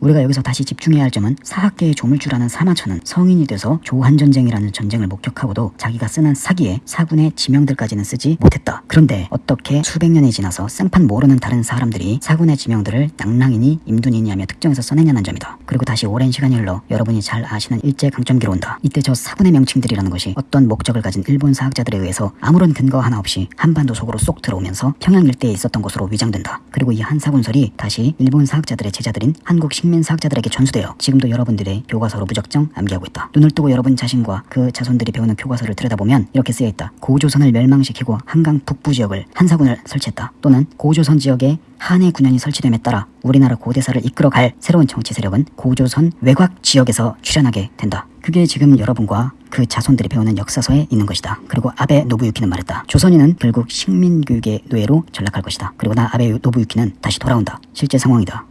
우리가 여기서 다시 집중해야 할 점은 사학계의 조물주라는 사마천은 성인이 돼서 조한전쟁이라는 전쟁을 목격하고도 자기가 쓰는 사기에 사군의 지명들까지는 쓰지 못했다. 그런데 어떻게 수백 년이 지나서 생판 모르는 다른 사람들이 사군의 지명들을 낭랑이니 임둔이니 하며 특정해서 써내냐는 점이다. 그리고 다시 오랜 시간이 흘러 여러분이 잘 아시는 일제강점기로 온다. 이때 저 사군의 명칭들이라는 것이 어떤 목적을 가진 일본 사학자들에 의해서 아무런 근거 하나 없이 한반도 속으로 쏙 들어오면서 평양 일대에 있었던 것으로 위장된다. 그리고 이 한사군설이 다시 일본 사학자들의 제자들인 한국 식민사학자들에게 전수되어 지금도 여러분들의 교과서로 무적정 암기하고 있다. 눈을 뜨고 여러분 자신과 그 자손들이 배우는 교과서를 들여다보면 이렇게 쓰여있다. 고조선을 멸망시키고 한강 북부 지역을 한사군을 설치했다. 또는 고조선 지역에 한해 군현이 설치됨에 따라 우리나라 고대사를 이끌어갈 새로운 정치 세력은 고조선 외곽 지역에서 출현하게 된다. 그게 지금 여러분과 그 자손들이 배우는 역사서에 있는 것이다. 그리고 아베 노부유키는 말했다. 조선인은 결국 식민교육의 노예로 전락할 것이다. 그리고 나 아베 노부유키는 다시 돌아온다. 실제 상황이다.